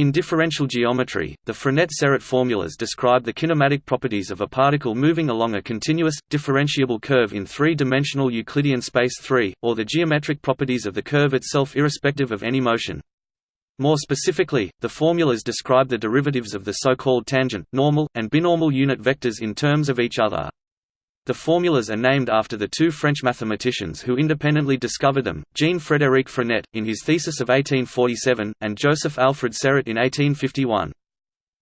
In differential geometry, the Frenet-Serret formulas describe the kinematic properties of a particle moving along a continuous, differentiable curve in three-dimensional Euclidean space 3, or the geometric properties of the curve itself irrespective of any motion. More specifically, the formulas describe the derivatives of the so-called tangent, normal, and binormal unit vectors in terms of each other. The formulas are named after the two French mathematicians who independently discovered them, Jean-Frédéric Frenet, in his thesis of 1847, and Joseph Alfred Serret in 1851.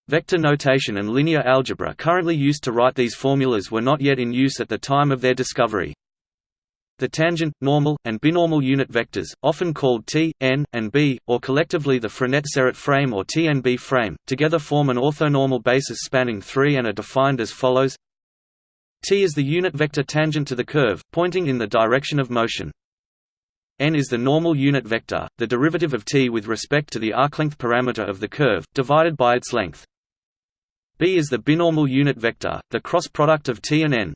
Vector notation and linear algebra currently used to write these formulas were not yet in use at the time of their discovery. The tangent, normal, and binormal unit vectors, often called t, n, and b, or collectively the Frenet-Serret frame or TNB frame, together form an orthonormal basis spanning 3 and are defined as follows T is the unit vector tangent to the curve, pointing in the direction of motion. n is the normal unit vector, the derivative of t with respect to the arclength parameter of the curve, divided by its length. b is the binormal unit vector, the cross product of t and n.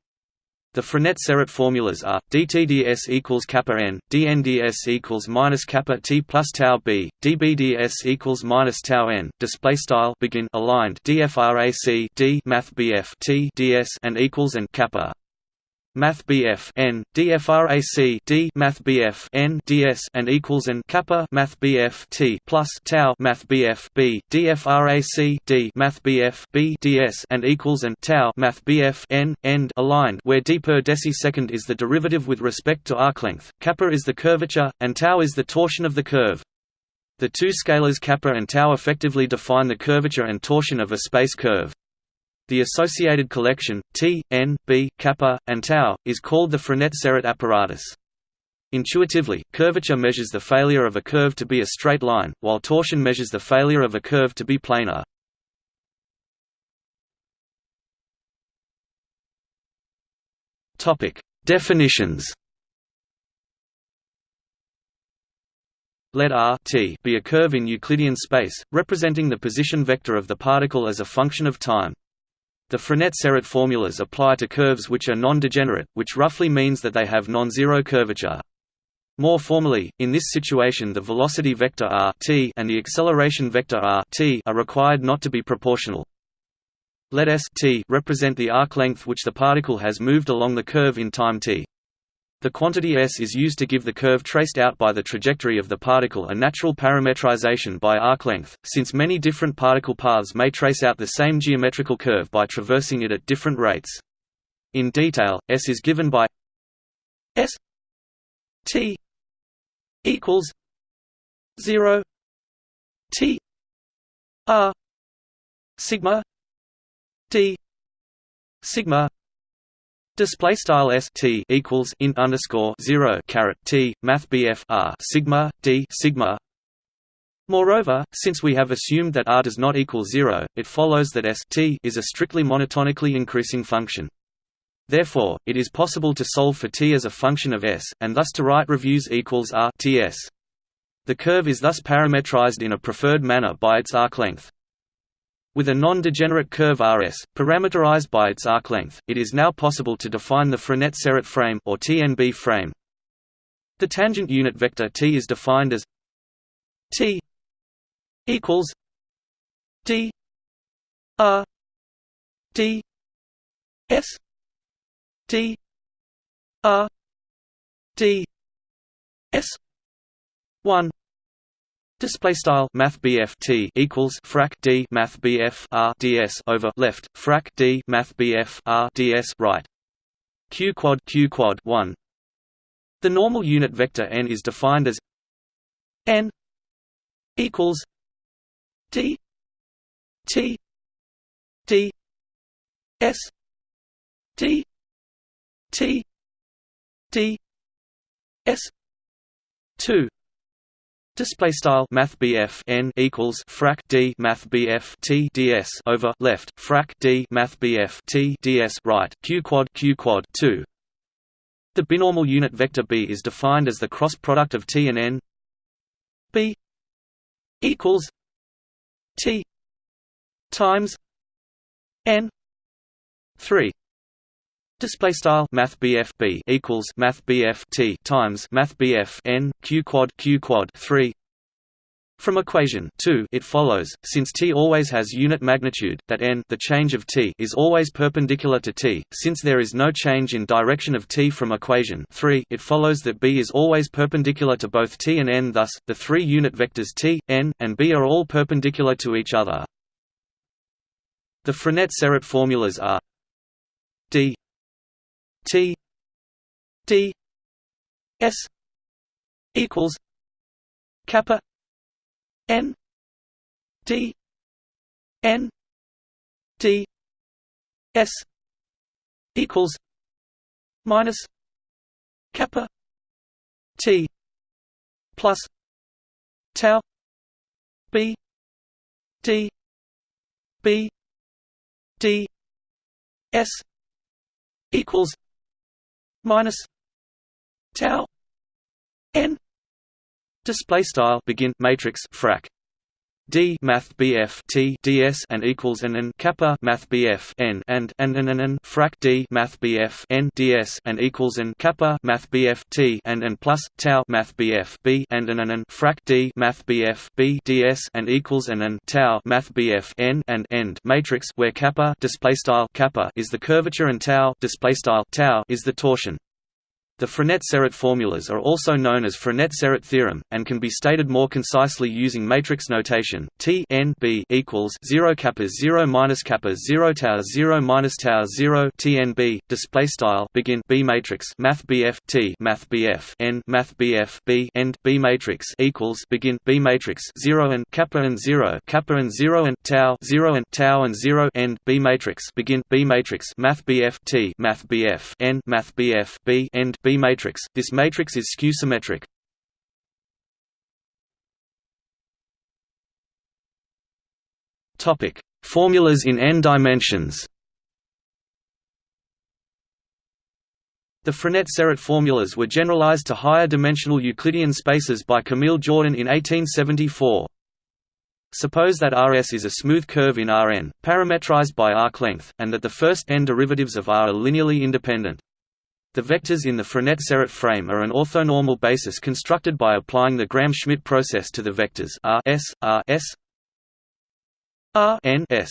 The Frenet-Serret formulas are dTds equals kappa n, dNds equals minus kappa t plus tau b, dBds equals minus tau n. Display style begin aligned dFrac d math bf t ds and equals and kappa Math BF N DFRAC D Math BF N DS and equals and kappa Math BF T plus tau Math BF B DFRAC D Math BF B DS and equals and tau Math BF N end aligned where d per decisecond is the derivative with respect to arc length, kappa is the curvature, and tau is the torsion of the curve. The two scalars kappa and tau effectively define the curvature and torsion of a space curve. The associated collection, T, N, B, kappa, and tau, is called the Frenet-Serret apparatus. Intuitively, curvature measures the failure of a curve to be a straight line, while torsion measures the failure of a curve to be planar. Definitions. Let R t be a curve in Euclidean space, representing the position vector of the particle as a function of time. The Frenet-Serret formulas apply to curves which are non-degenerate, which roughly means that they have non-zero curvature. More formally, in this situation the velocity vector r t and the acceleration vector r t are required not to be proportional. Let s t represent the arc length which the particle has moved along the curve in time t. The quantity s is used to give the curve traced out by the trajectory of the particle a natural parametrization by arc length, since many different particle paths may trace out the same geometrical curve by traversing it at different rates. In detail, s is given by s t equals 0 t r sigma d sigma Display style s t equals int underscore zero caret t math bf r sigma d sigma. Moreover, since we have assumed that r does not equal zero, it follows that s t is a strictly monotonically increasing function. Therefore, it is possible to solve for t as a function of s, and thus to write reviews equals r ts. The curve is thus parametrized in a preferred manner by its arc length. With a non-degenerate curve Rs, parameterized by its arc length, it is now possible to define the Frenet-Serret frame or TNB frame. The tangent unit vector t is defined as t equals d r d s d r d s 1 Display style Math T equals frac D Math R DS over left frac D Math R DS right. Q quad Q quad one. The normal unit vector n is defined as n equals D T D S D T D S two Display style Math n equals frac d Math T ds over left frac d Math T ds right q quad q quad two. The binormal unit vector b is defined as the cross product of t and n. b equals t times n three Display style Math B equals Math T times Math n Q quad Q quad three From equation 2 it follows, since t always has unit magnitude, that n the change of t is always perpendicular to t, since there is no change in direction of t from equation 3 it follows that b is always perpendicular to both t and n thus, the three unit vectors t, n, and b are all perpendicular to each other. The Frenet-Serret formulas are d t d s equals kappa N D N D S equals minus kappa T plus tau B D B D S equals minus tau N. Display style begin matrix frac D Math BF T DS and equals n and kappa Math BF N and and and and frac D Math BF N DS and equals n kappa Math BF T and and plus tau Math BF B and and and frac D Math BF B DS and equals n and tau Math BF N and end matrix where kappa display style kappa is the curvature and tau display style tau is the torsion. The Frenet-Serret formulas are also known as Frenet-Serret theorem, and can be stated more concisely using matrix notation. T n b equals zero kappa zero minus kappa zero tau zero minus tau zero T n b display style begin B matrix Math BF T Math BF n Math BF B end B matrix equals begin B matrix zero and kappa and zero kappa and zero and tau zero and tau and zero end B matrix begin B matrix Math BF T Math BF n Math BF B end B matrix. This matrix is skew-symmetric. Topic: Formulas in n dimensions. The Frenet-Serret formulas were generalized to higher dimensional Euclidean spaces by Camille Jordan in 1874. Suppose that Rs is a smooth curve in Rn, parametrized by arc length, and that the first n derivatives of R are linearly independent. The vectors in the Frenet-Serret frame are an orthonormal basis constructed by applying the Gram-Schmidt process to the vectors R S, R S, R N S.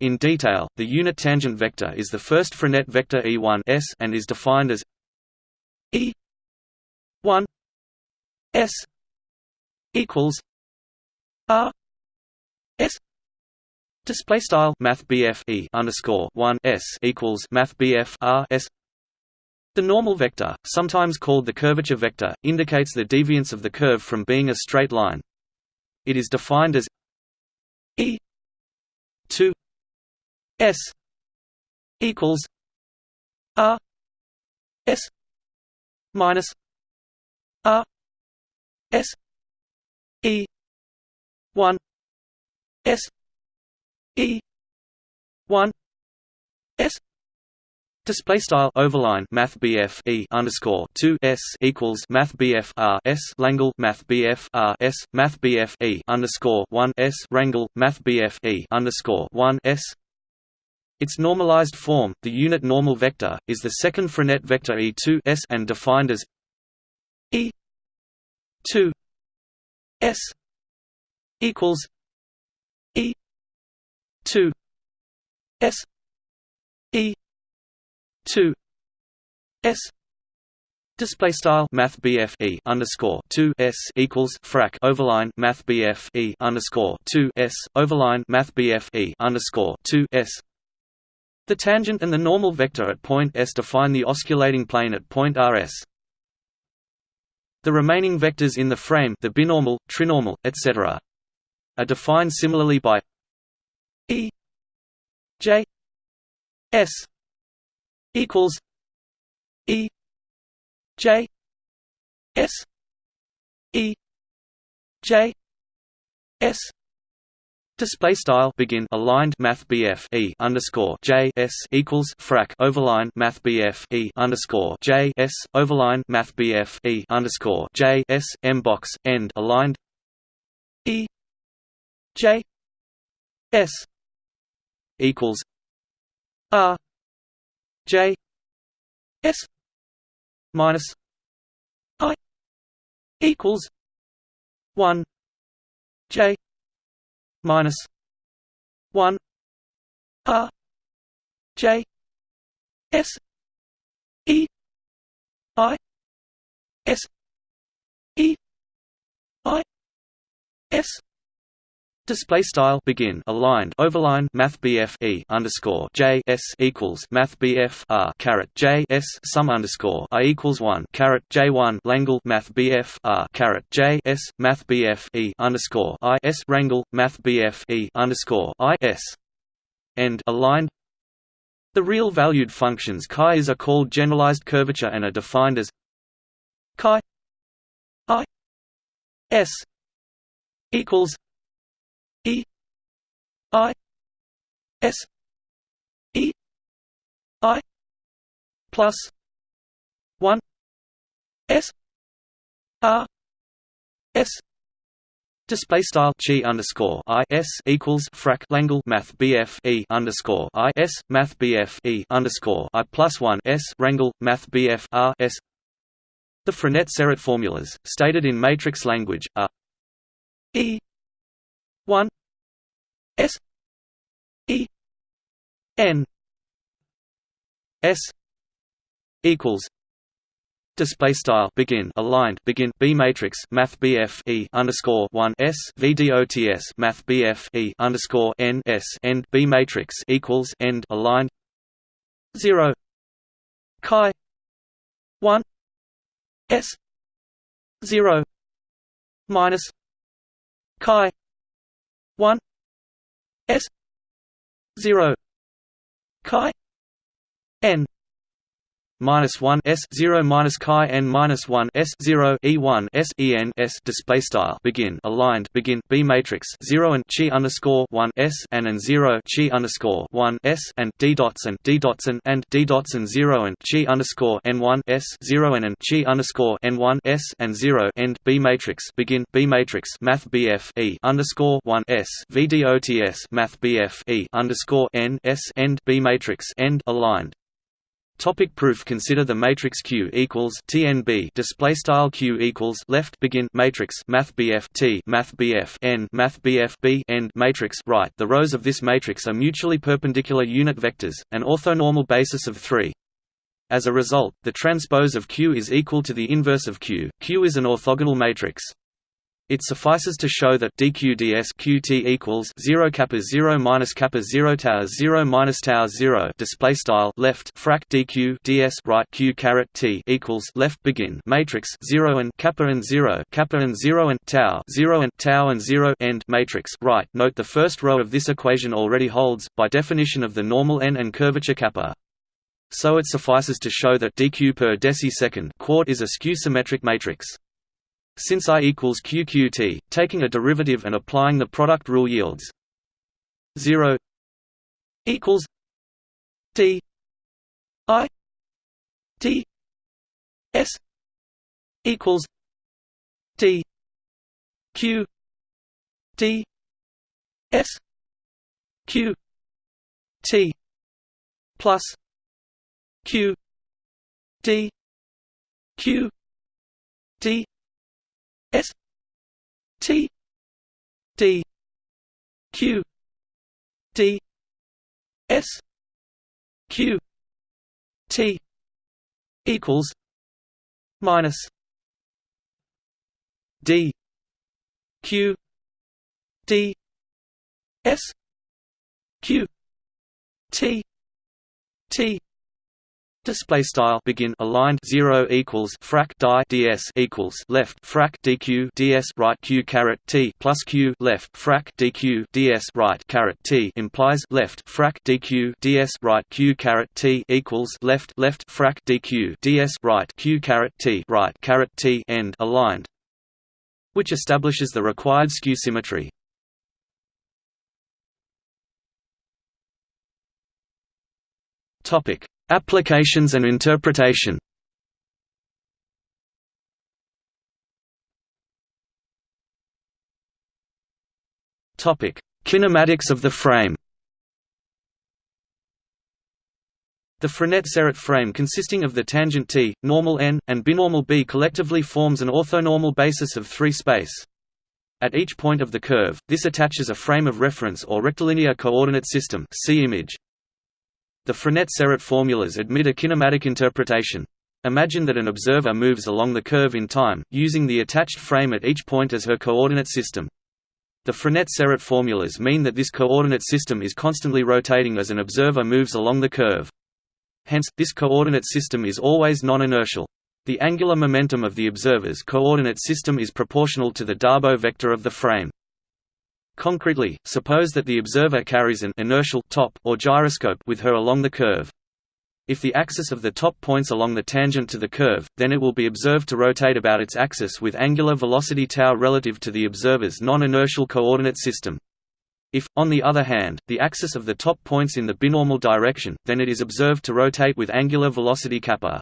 In detail, the unit tangent vector is the first Frenet vector E1 S and is defined as E 1 S equals R S Display style Math E underscore one S equals Math R S the normal vector, sometimes called the curvature vector, indicates the deviance of the curve from being a straight line. It is defined as E 2 S equals R S minus R S E 1 S E 1 S Display style overline Math BF E underscore two S equals Math BF R S Langle Math BF R S Math BF E underscore one S Rangle Math BF E underscore one S. Its normalized form, the unit normal vector, is the second Frenet vector E2 S and defined as E 2 S equals E 2 S 2 s display style math e underscore 2 s equals frac overline math e underscore 2 s overline math e underscore 2 s the tangent and the normal vector at point S define the osculating plane at point RS. The remaining vectors in the frame the binormal, trinormal, etc. are defined similarly by E J S equals E J S E J S. Display style begin aligned Math BF E underscore J S equals frac overline Math BF E underscore J S overline Math BF E underscore J S M box end aligned. E J S equals R J S minus I equals one J minus one R J S E I S E I S Display style begin aligned overline Math BF E underscore J S equals Math BF R caret J S sum underscore I equals one caret J one Langle Math BF R caret J S Math BF E underscore I S Rangle Math BF E underscore I S. End aligned. The real valued functions chi is are called generalized curvature and are defined as chi I S equals E I S E I plus one S R S Display style chi underscore i s equals frac Langle Math BF e underscore i s Math BF e underscore i plus one s Rangle Math BF r s. The Frenet-Serret formulas, stated in matrix language, are e 1 S. E. N. S. Equals. Display style. Begin. Aligned. Begin. B matrix. Math BF E underscore one S. VDOTS Math BF E underscore N S. End. B matrix equals end. Aligned. Zero. Chi. One. S. Zero. Minus. Chi one S zero chi n minus one S zero minus chi n minus one S zero E one S E N S display style begin aligned begin B matrix zero and chi underscore one S and and zero chi underscore one S and D dots and D dots and and D dots and zero and chi underscore N one S zero and and chi underscore N one S and zero end B matrix begin B matrix Math BF E underscore one S VDOTS Math BF E underscore N S end B matrix end aligned Topic proof Consider the matrix Q equals TNB display style Q equals left begin matrix Math BF T Math BF N Math BF B end matrix right. The rows of this matrix are mutually perpendicular unit vectors, an orthonormal basis of 3. As a result, the transpose of Q is equal to the inverse of Q. Q is an orthogonal matrix. It suffices to show that dqds qt equals 0 kappa 0 minus kappa 0 tau 0 minus tau 0 display style left frac dq ds right q caret t equals left begin matrix 0 and kappa and 0 kappa and 0 and tau 0 and tau and 0 end matrix right. Note the first row of this equation already holds by definition of the normal n and curvature kappa. So it suffices to show that dq per decisecond quart is a skew-symmetric matrix since I equals QQT, taking a derivative and applying the product rule yields. 0 equals D I D S equals D Q D S Q T plus Q D Q D S T D Q D S Q T equals minus D Q D S Q T T Display style. Begin. Aligned. Zero equals frac die. Ds equals left. Frac dq. Ds right. Q caret t plus q left. Frac dq. Ds right. Caret t implies left. Frac dq. Ds right. Q caret t equals left. Left. Frac dq. Ds right. Q caret t right. Caret t. End. Aligned, which establishes the required skew symmetry. Topic Applications and interpretation Kinematics of the frame. The Frenet-Serret frame consisting of the tangent T, normal n, and binormal B collectively forms an orthonormal basis of 3 space. At each point of the curve, this attaches a frame of reference or rectilinear coordinate system see image. The Frenet-Serret formulas admit a kinematic interpretation. Imagine that an observer moves along the curve in time, using the attached frame at each point as her coordinate system. The Frenet-Serret formulas mean that this coordinate system is constantly rotating as an observer moves along the curve. Hence, this coordinate system is always non-inertial. The angular momentum of the observer's coordinate system is proportional to the Darboux vector of the frame. Concretely, suppose that the observer carries an inertial top or gyroscope with her along the curve. If the axis of the top points along the tangent to the curve, then it will be observed to rotate about its axis with angular velocity tau relative to the observer's non-inertial coordinate system. If, on the other hand, the axis of the top points in the binormal direction, then it is observed to rotate with angular velocity kappa.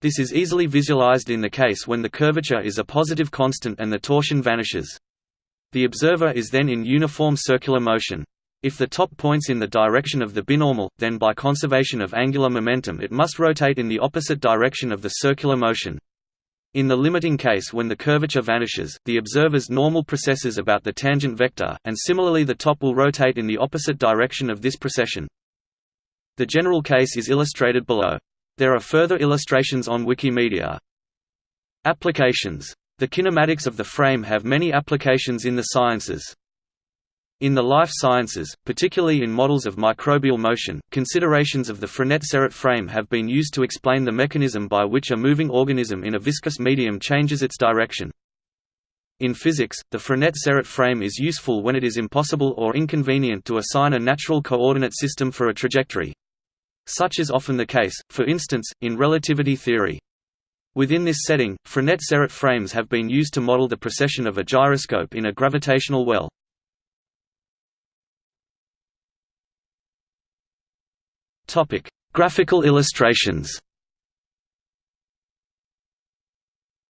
This is easily visualized in the case when the curvature is a positive constant and the torsion vanishes. The observer is then in uniform circular motion. If the top points in the direction of the binormal, then by conservation of angular momentum it must rotate in the opposite direction of the circular motion. In the limiting case when the curvature vanishes, the observer's normal precesses about the tangent vector, and similarly the top will rotate in the opposite direction of this precession. The general case is illustrated below. There are further illustrations on Wikimedia. Applications. The kinematics of the frame have many applications in the sciences. In the life sciences, particularly in models of microbial motion, considerations of the Frenet-Serret frame have been used to explain the mechanism by which a moving organism in a viscous medium changes its direction. In physics, the Frenet-Serret frame is useful when it is impossible or inconvenient to assign a natural coordinate system for a trajectory. Such is often the case, for instance, in relativity theory. Within this setting, Frenet-Serret frames have been used to model the precession of a gyroscope in a gravitational well. Topic: Graphical illustrations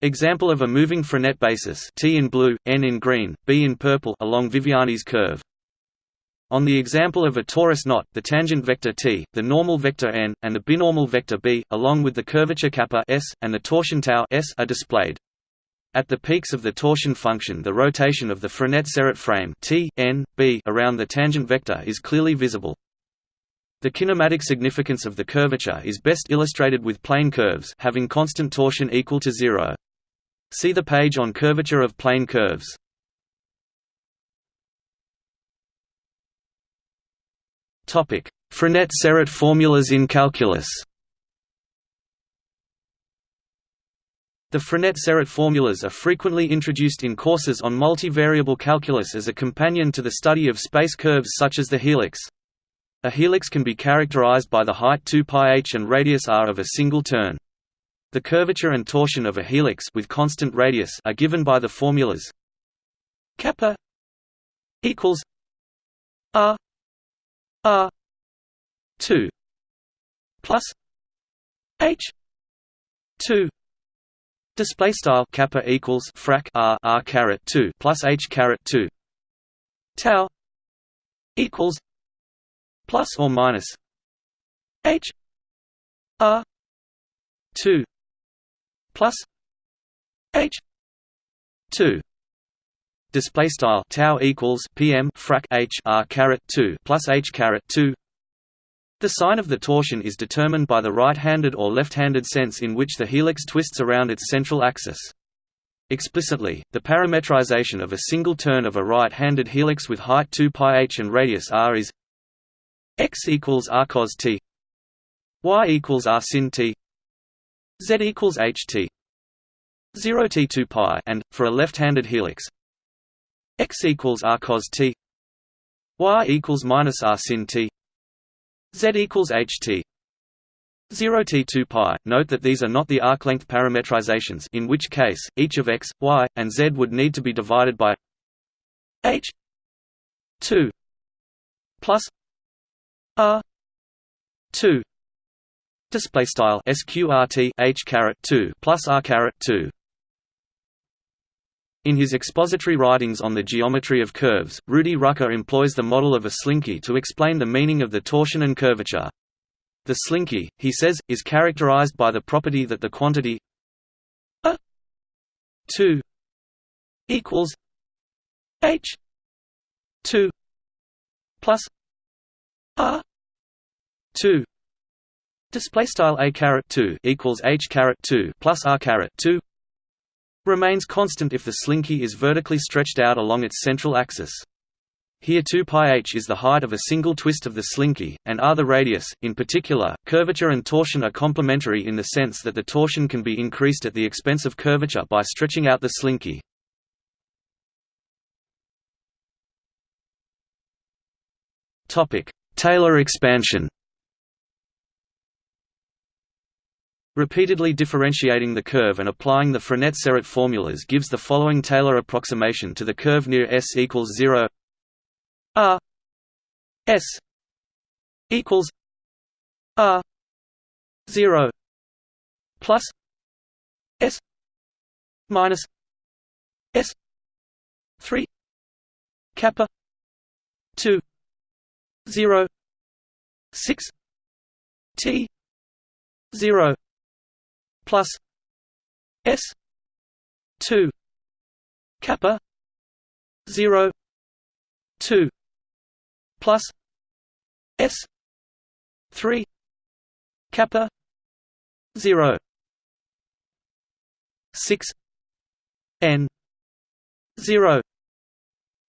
Example of a moving Frenet basis T in blue, N in green, B in purple along Viviani's curve. On the example of a torus knot, the tangent vector t, the normal vector n, and the binormal vector b, along with the curvature kappa s, and the torsion tau s are displayed. At the peaks of the torsion function the rotation of the Frenet-Serret frame t, n, b around the tangent vector is clearly visible. The kinematic significance of the curvature is best illustrated with plane curves having constant torsion equal to zero. See the page on curvature of plane curves. Frenet-Serret formulas in calculus The Frenet-Serret formulas are frequently introduced in courses on multivariable calculus as a companion to the study of space curves such as the helix. A helix can be characterized by the height 2 πh and radius r of a single turn. The curvature and torsion of a helix with constant radius are given by the formulas kappa equals r R two plus H two display style kappa equals frac R R caret two plus H caret two tau equals plus or minus H R two plus H two display style tau equals pm frac h r caret 2 plus h caret 2 the sign of the torsion is determined by the right-handed or left-handed sense in which the helix twists around its central axis. Explicitly, the parametrization of a single turn of a right-handed helix with height 2 πh and radius r is x equals r cos t y equals r sin t z equals h t 0 t 2 pi and, for a left-handed helix, x equals r cos t. Y equals minus r sin t. Z equals h t. 0 t 2 pi. Note that these are not the arc length parametrizations in which case, each of x, y, and z would need to be divided by h 2 plus r 2 display style sqrt h caret 2 plus r caret 2 in his expository writings on the geometry of curves, Rudi Rucker employs the model of a slinky to explain the meaning of the torsion and curvature. The slinky, he says, is characterized by the property that the quantity a 2 equals H two plus R two display style a caret 2 equals h caret 2 plus r caret 2 remains constant if the slinky is vertically stretched out along its central axis. Here 2 pi h is the height of a single twist of the slinky, and r the radius. In particular, curvature and torsion are complementary in the sense that the torsion can be increased at the expense of curvature by stretching out the slinky. Topic: Taylor expansion. Repeatedly differentiating the curve and applying the Frenet-Serret formulas gives the following Taylor approximation to the curve near S equals 0 R S equals R 0 plus S minus S 3 kappa 2 0 6 T 0 plus S two kappa zero two plus S three kappa zero six N zero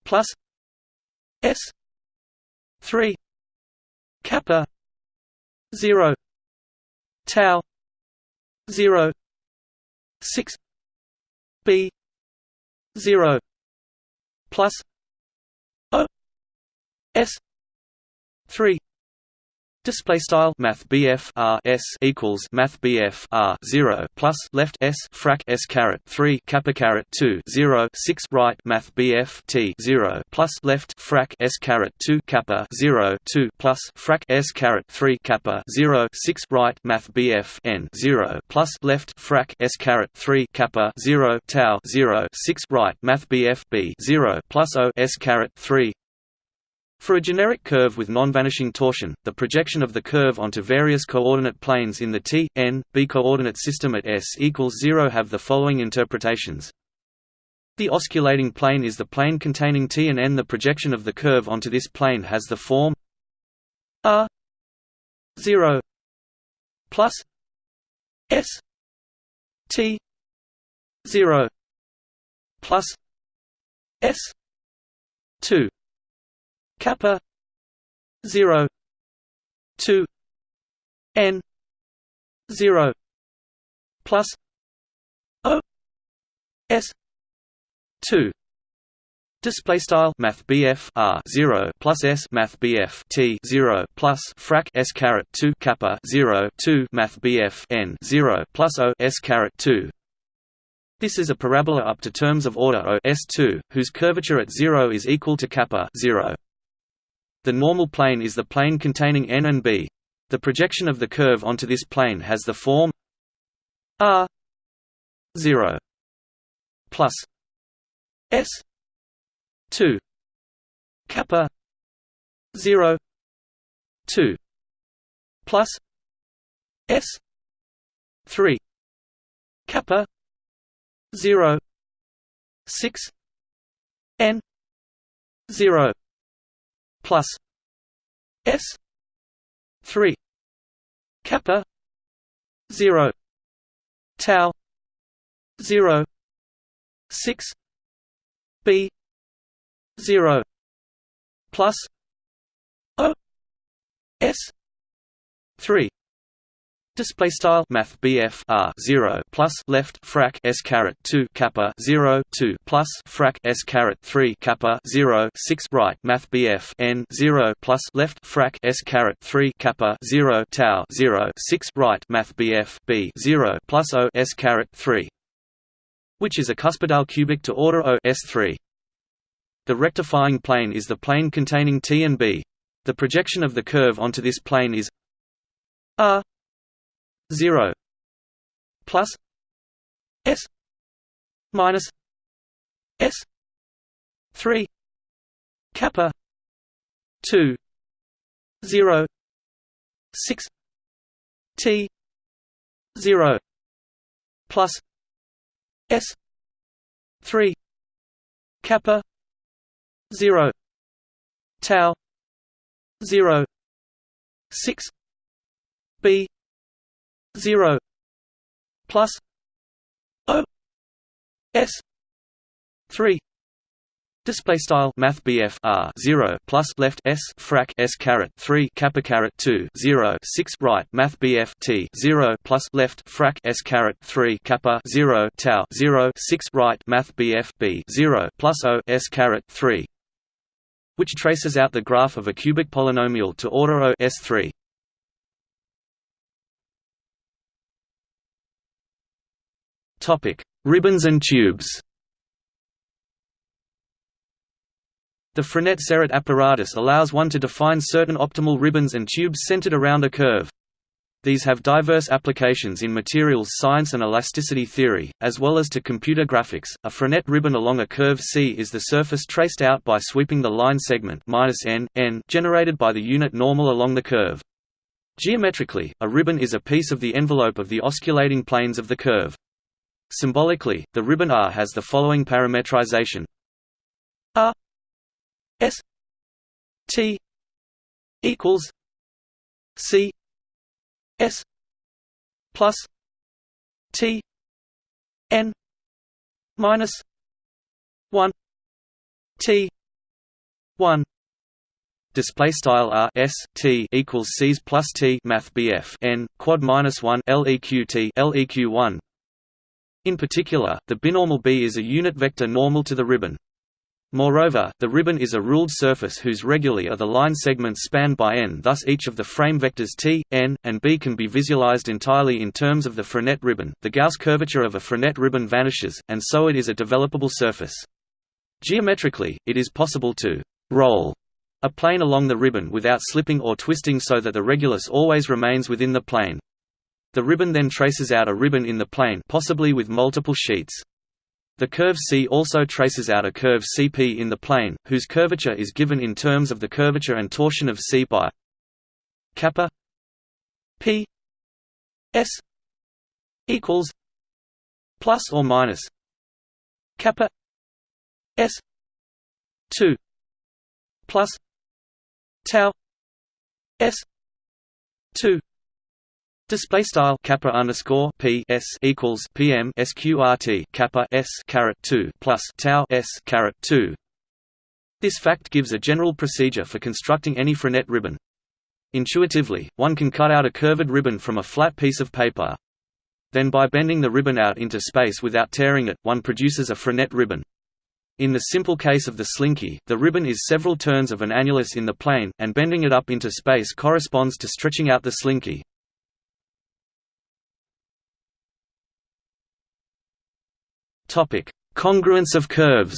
plus S three kappa zero tau 0 6 b 0 plus o s 3 Display style Math BF R S equals Math BF R zero plus left S frac S caret three kappa caret two zero six right Math BF T zero plus left frac S caret two kappa zero two plus frac S caret three kappa zero six right Math BF N zero plus left frac S caret three kappa zero tau zero six right Math BF B zero plus O S caret three for a generic curve with non-vanishing torsion, the projection of the curve onto various coordinate planes in the t, n, b coordinate system at S equals 0 have the following interpretations. The osculating plane is the plane containing t and n. The projection of the curve onto this plane has the form r 0 plus s t 0 plus s 2 kappa 0 2 n 0 plus o s 2 Display style Math R zero plus S Math T zero plus frac S caret two kappa zero two Math N zero plus O S caret two this is a parabola up to terms of order O S2, whose curvature at 0 is equal to kappa 0. The normal plane is the plane containing n and b. The projection of the curve onto this plane has the form r 0 plus s 2 kappa 0 2 plus s 3 kappa 0 6 n 0 plus S three kappa zero tau zero six B zero plus O S three Display style Math BF R zero plus left frac S caret two kappa zero two plus frac S caret three kappa zero six right Math BF N zero plus left frac S caret three kappa zero tau zero six right Math BF B zero plus O S caret three which is a cuspidal cubic to order O S three. The rectifying plane is the plane containing T and B. The projection of the curve onto this plane is R 0 plus s minus s 3 kappa 2 0 6 t 0 plus s 3 kappa 0 tau 0 6 b 0 plus o s 3 Display style Math R zero plus left S frac S caret three kappa caret two zero six right Math T zero plus left frac S caret three kappa zero tau zero six right Math B zero plus O S caret three which traces out the graph of a cubic polynomial to order O S three. Ribbons and tubes The Frenet-Serret apparatus allows one to define certain optimal ribbons and tubes centered around a curve. These have diverse applications in materials science and elasticity theory, as well as to computer graphics. A Frenet ribbon along a curve C is the surface traced out by sweeping the line segment -n, n generated by the unit normal along the curve. Geometrically, a ribbon is a piece of the envelope of the osculating planes of the curve. Symbolically, the ribbon R has the following parametrization. R S T equals C S plus T N minus one T one. Display style r s t equals c's plus t math bf n quad minus 1 leq t leq 1 in particular the binormal b is a unit vector normal to the ribbon Moreover, the ribbon is a ruled surface whose reguli are the line segments spanned by n thus each of the frame vectors t, n, and b can be visualized entirely in terms of the Frenet ribbon. The Gauss curvature of a Frenet ribbon vanishes, and so it is a developable surface. Geometrically, it is possible to «roll» a plane along the ribbon without slipping or twisting so that the regulus always remains within the plane. The ribbon then traces out a ribbon in the plane possibly with multiple sheets. The curve C also traces out a curve Cp in the plane, whose curvature is given in terms of the curvature and torsion of C by kappa p s equals plus or minus kappa s 2 plus tau s 2 Display style kappa underscore p s equals pm sqrt kappa s caret two plus tau s caret two. This fact gives a general procedure for constructing any Frenet ribbon. Intuitively, one can cut out a curved ribbon from a flat piece of paper. Then by bending the ribbon out into space without tearing it, one produces a Frenet ribbon. In the simple case of the slinky, the ribbon is several turns of an annulus in the plane, and bending it up into space corresponds to stretching out the slinky. Topic: Congruence of curves.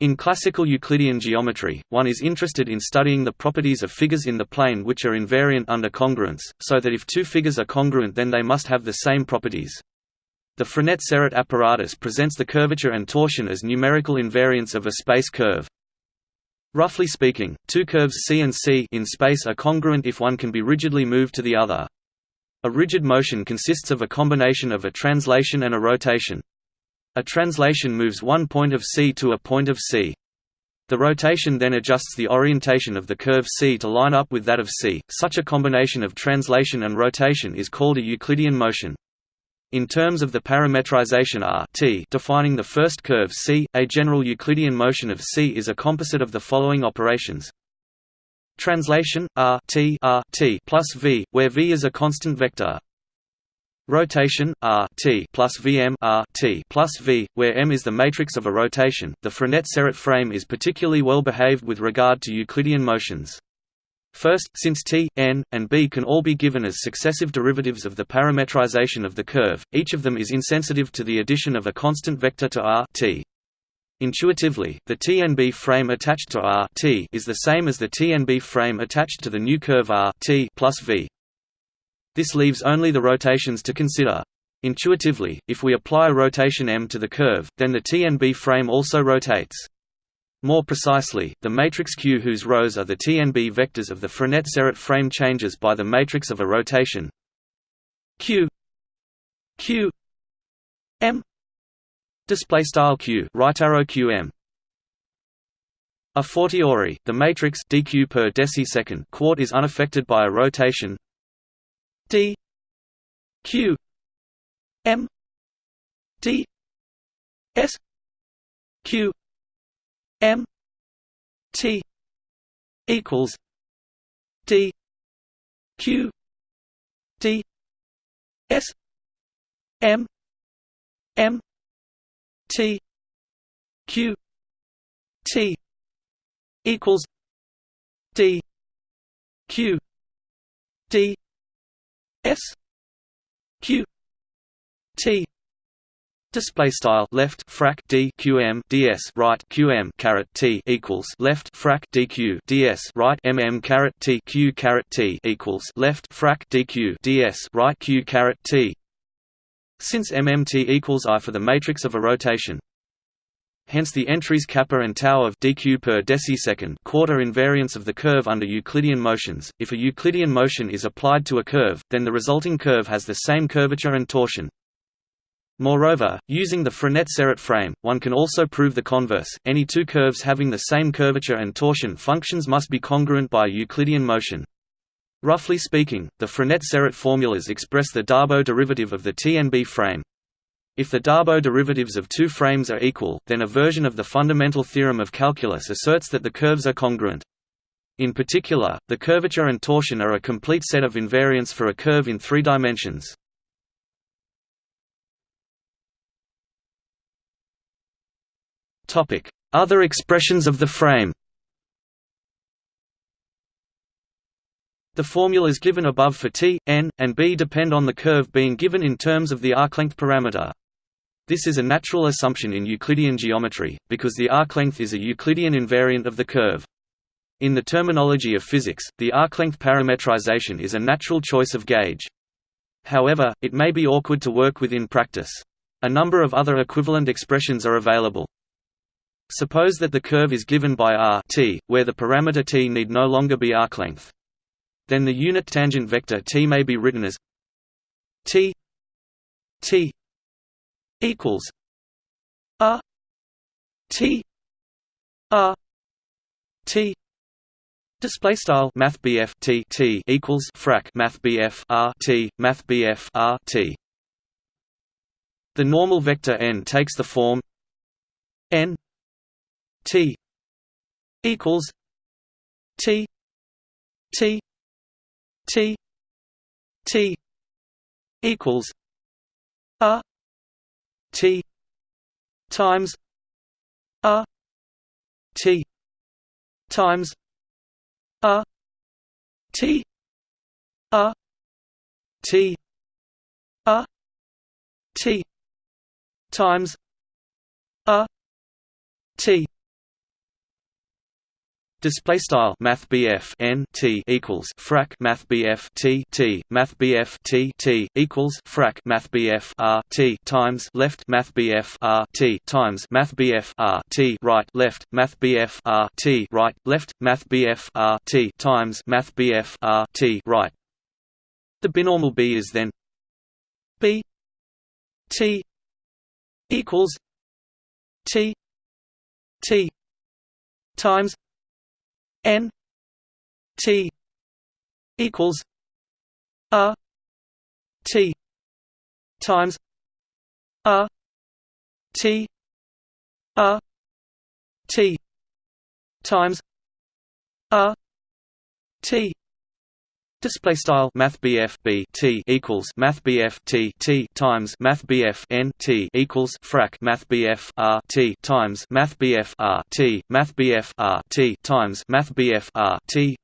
In classical Euclidean geometry, one is interested in studying the properties of figures in the plane which are invariant under congruence, so that if two figures are congruent then they must have the same properties. The Frenet-Serret apparatus presents the curvature and torsion as numerical invariants of a space curve. Roughly speaking, two curves C and C in space are congruent if one can be rigidly moved to the other. A rigid motion consists of a combination of a translation and a rotation. A translation moves one point of C to a point of C. The rotation then adjusts the orientation of the curve C to line up with that of C. Such a combination of translation and rotation is called a Euclidean motion. In terms of the parametrization R t defining the first curve C, a general Euclidean motion of C is a composite of the following operations Translation R T R T plus V, where V is a constant vector. Rotation R T plus VM R T plus V, where M is the matrix of a rotation. The Frenet-Serret frame is particularly well behaved with regard to Euclidean motions. First, since t, n, and b can all be given as successive derivatives of the parametrization of the curve, each of them is insensitive to the addition of a constant vector to R t. Intuitively, the TNB frame attached to R t is the same as the TNB frame attached to the new curve R t plus V. This leaves only the rotations to consider. Intuitively, if we apply rotation m to the curve, then the TNB frame also rotates. More precisely, the matrix Q whose rows are the TNB vectors of the Frenet-Serret frame changes by the matrix of a rotation Q Q M Display style q right arrow qm. A fortiori, the matrix dq per decisecond quart is unaffected by a rotation d q m d s q m t equals d q d s m m t q t equals d q d s q t Display style left frac d qm ds right qm caret t equals left frac dq ds right mm caret t q caret t equals left frac d q d s right q caret t. Since mmt equals i for the matrix of a rotation, hence the entries kappa and tau of dq per decisecond quarter invariance of the curve under Euclidean motions. If a Euclidean motion is applied to a curve, then the resulting curve has the same curvature and torsion. Moreover, using the Frenet-Serret frame, one can also prove the converse, any two curves having the same curvature and torsion functions must be congruent by Euclidean motion. Roughly speaking, the Frenet-Serret formulas express the Darboux derivative of the TNB frame. If the Darboux derivatives of two frames are equal, then a version of the fundamental theorem of calculus asserts that the curves are congruent. In particular, the curvature and torsion are a complete set of invariants for a curve in three dimensions. Other expressions of the frame The formulas given above for t, n, and b depend on the curve being given in terms of the arc-length parameter. This is a natural assumption in Euclidean geometry, because the arc-length is a Euclidean invariant of the curve. In the terminology of physics, the arc-length parametrization is a natural choice of gauge. However, it may be awkward to work with in practice. A number of other equivalent expressions are available. Suppose that the curve is given by r t, where the parameter t need no longer be arclength. Then the unit tangent vector t may be written as t t equals r t r t Display style Math T T equals frac Math BF R T Math BF R T. The normal vector n takes the form n T equals T T T T equals R T times R T times R T R T R T times R T Display style Math N T equals frac Math BF T T Math BF T T equals frac Math BF R T times left Math BF R T times Math BF R T right left Math BF R T right left Math BF R T times Math BF R T right. The binormal B is then B T equals T T times N T equals R T times R T R T times R T Display style Math BF B T equals Math BF T T times Math BF N T equals frac Math BF R T times Math BF R T Math BF R T times Math BF R T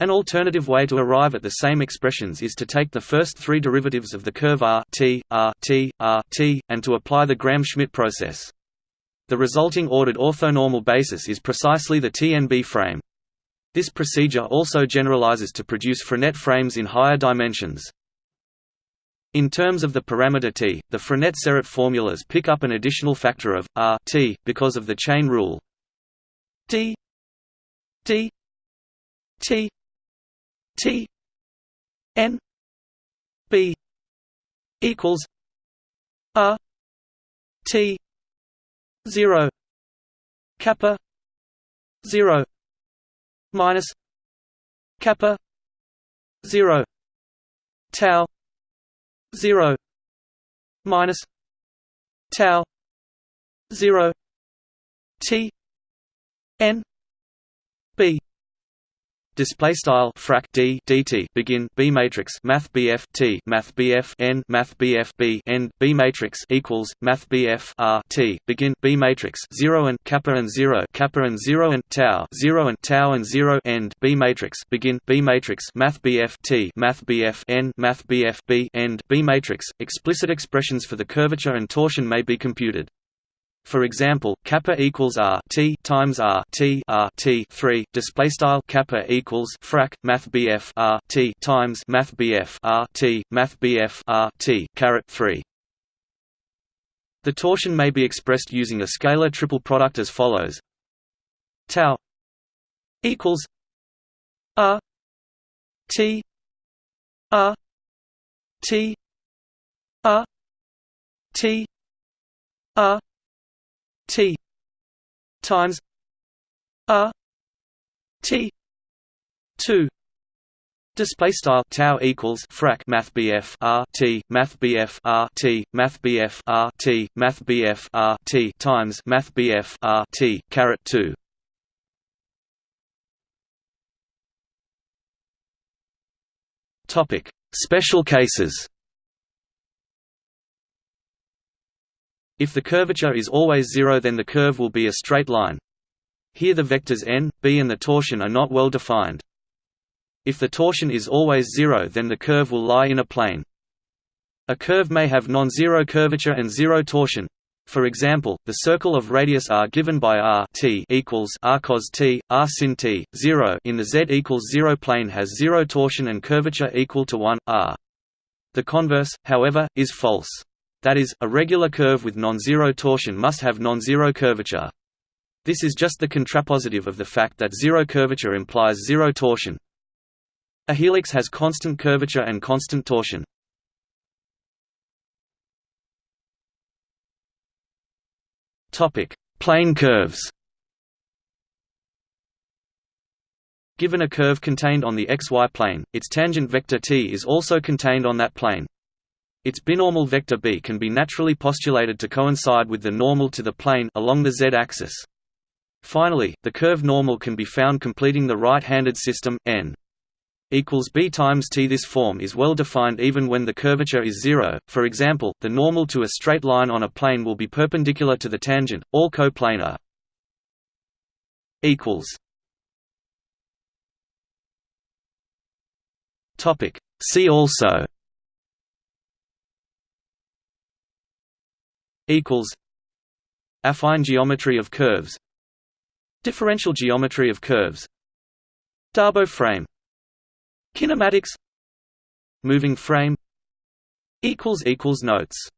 An alternative way to arrive at the same expressions is to take the first three derivatives of the curve R T R T R T and to apply the Gram-Schmidt process. The resulting ordered orthonormal basis is precisely the TNB frame. This procedure also generalizes to produce Frenet frames in higher dimensions. In terms of the parameter t, the Frenet-Serret formulas pick up an additional factor of r t because of the chain rule. d d t t n b equals r T zero kappa zero minus kappa zero tau zero minus tau zero T N display style frac d dt begin b matrix math bf t math bf n math bf b matrix equals math bf r t begin b matrix 0 and kappa and 0 kappa and 0 and tau 0 and tau and 0 end b matrix begin b matrix math bf t math bf n math bf b end b matrix. Explicit expressions for the curvature and torsion may be computed for example, kappa equals r t times r t r t three display style kappa equals frac math bf r t times math bf r t math bf r t caret three. The torsion may be expressed using a scalar triple product as follows: tau equals r t r t r t r T times R T two Display style tau equals frac math BF R T math BF R T math BF R T math BF R T times math BF R T caret two. Topic: Special cases. If the curvature is always zero then the curve will be a straight line. Here the vectors n, b and the torsion are not well defined. If the torsion is always zero then the curve will lie in a plane. A curve may have non-zero curvature and zero torsion. For example, the circle of radius r given by r t equals r cos t, r sin t, 0 in the z equals 0 plane has zero torsion and curvature equal to 1, r. The converse, however, is false. That is, a regular curve with non-zero torsion must have non-zero curvature. This is just the contrapositive of the fact that zero curvature implies zero torsion. A helix has constant curvature and constant torsion. Topic: Plane curves. Given a curve contained on the xy plane, its tangent vector t is also contained on that plane. Its binormal vector b can be naturally postulated to coincide with the normal to the plane along the z-axis. Finally, the curve normal can be found completing the right-handed system n equals b times t. This form is well defined even when the curvature is zero. For example, the normal to a straight line on a plane will be perpendicular to the tangent, all coplanar. Equals. Topic. See also. Equals affine geometry of curves differential geometry of curves Darboux frame kinematics moving frame equals equals notes